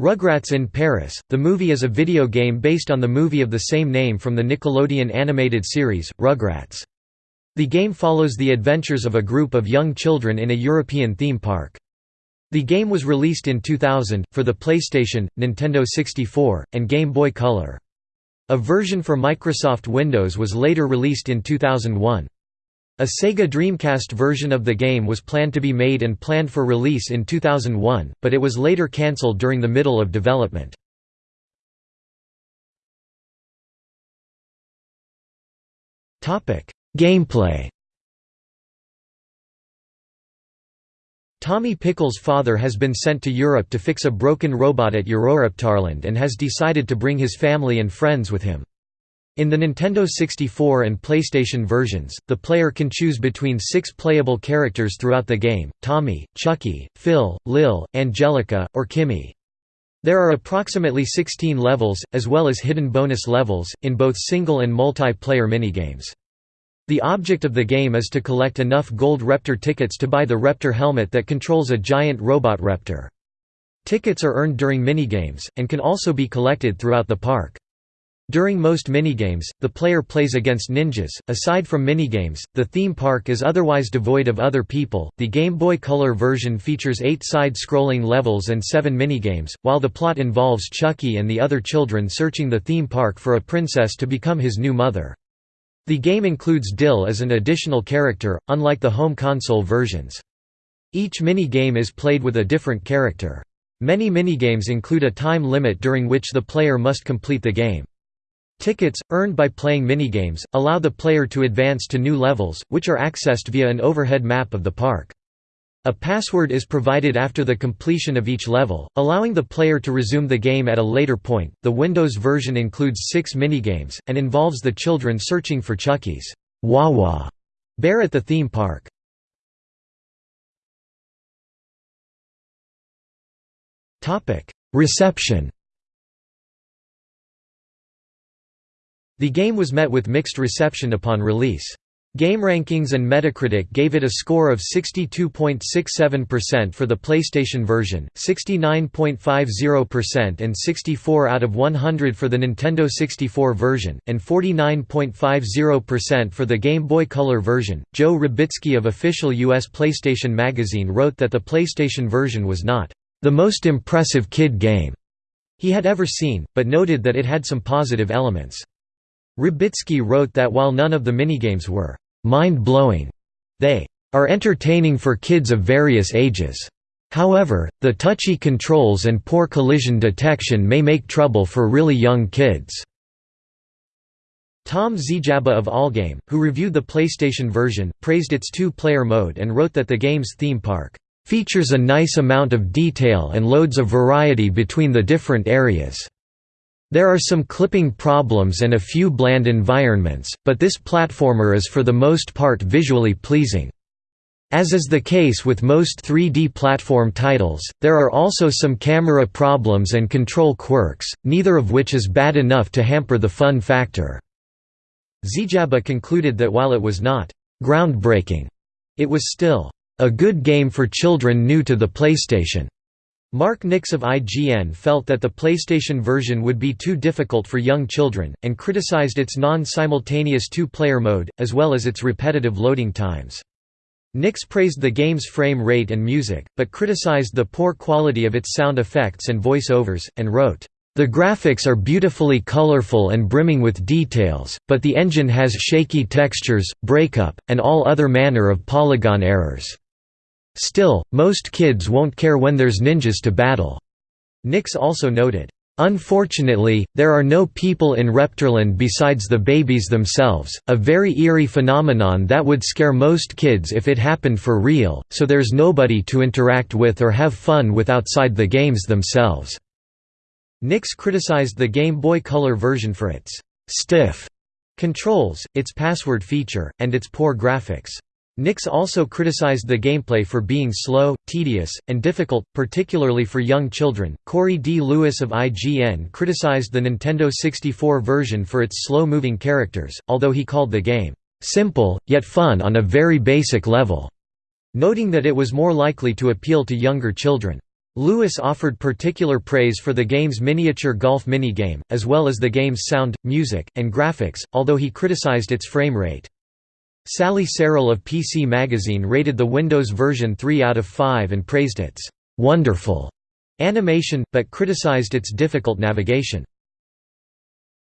Rugrats in Paris, the movie is a video game based on the movie of the same name from the Nickelodeon animated series, Rugrats. The game follows the adventures of a group of young children in a European theme park. The game was released in 2000, for the PlayStation, Nintendo 64, and Game Boy Color. A version for Microsoft Windows was later released in 2001. A Sega Dreamcast version of the game was planned to be made and planned for release in 2001, but it was later cancelled during the middle of development. Gameplay Tommy Pickles' father has been sent to Europe to fix a broken robot at Euroreptarland and has decided to bring his family and friends with him. In the Nintendo 64 and PlayStation versions, the player can choose between six playable characters throughout the game, Tommy, Chuckie, Phil, Lil, Angelica, or Kimi. There are approximately 16 levels, as well as hidden bonus levels, in both single and multiplayer minigames. The object of the game is to collect enough gold Reptar tickets to buy the Reptar helmet that controls a giant robot Reptar. Tickets are earned during minigames, and can also be collected throughout the park. During most minigames, the player plays against ninjas. Aside from minigames, the theme park is otherwise devoid of other people. The Game Boy Color version features eight side scrolling levels and seven minigames, while the plot involves Chuckie and the other children searching the theme park for a princess to become his new mother. The game includes Dil as an additional character, unlike the home console versions. Each minigame is played with a different character. Many minigames include a time limit during which the player must complete the game. Tickets, earned by playing minigames, allow the player to advance to new levels, which are accessed via an overhead map of the park. A password is provided after the completion of each level, allowing the player to resume the game at a later point. The Windows version includes six minigames, and involves the children searching for Chuckie's Wawa bear at the theme park. Reception The game was met with mixed reception upon release. GameRankings and Metacritic gave it a score of 62.67% for the PlayStation version, 69.50% and 64 out of 100 for the Nintendo 64 version, and 49.50% for the Game Boy Color version. Joe Rybicki of official US PlayStation Magazine wrote that the PlayStation version was not the most impressive kid game he had ever seen, but noted that it had some positive elements. Rybicki wrote that while none of the minigames were mind-blowing, they are entertaining for kids of various ages. However, the touchy controls and poor collision detection may make trouble for really young kids. Tom Zjaba of Allgame, who reviewed the PlayStation version, praised its two-player mode and wrote that the game's theme park features a nice amount of detail and loads of variety between the different areas. There are some clipping problems and a few bland environments, but this platformer is for the most part visually pleasing. As is the case with most 3D platform titles, there are also some camera problems and control quirks, neither of which is bad enough to hamper the fun factor. Zjaba concluded that while it was not groundbreaking, it was still a good game for children new to the PlayStation. Mark Nix of IGN felt that the PlayStation version would be too difficult for young children, and criticized its non-simultaneous two-player mode, as well as its repetitive loading times. Nix praised the game's frame rate and music, but criticized the poor quality of its sound effects and voice-overs, and wrote, "...the graphics are beautifully colorful and brimming with details, but the engine has shaky textures, breakup, and all other manner of polygon errors." Still, most kids won't care when there's ninjas to battle. Nix also noted, Unfortunately, there are no people in Reptarland besides the babies themselves, a very eerie phenomenon that would scare most kids if it happened for real, so there's nobody to interact with or have fun with outside the games themselves." Nix criticized the Game Boy Color version for its «stiff» controls, its password feature, and its poor graphics. Nix also criticized the gameplay for being slow, tedious, and difficult, particularly for young children. Corey D. Lewis of IGN criticized the Nintendo 64 version for its slow moving characters, although he called the game simple, yet fun on a very basic level, noting that it was more likely to appeal to younger children. Lewis offered particular praise for the game's miniature golf minigame, as well as the game's sound, music, and graphics, although he criticized its frame rate. Sally Serrell of PC Magazine rated the Windows version 3 out of 5 and praised its «wonderful» animation, but criticized its difficult navigation.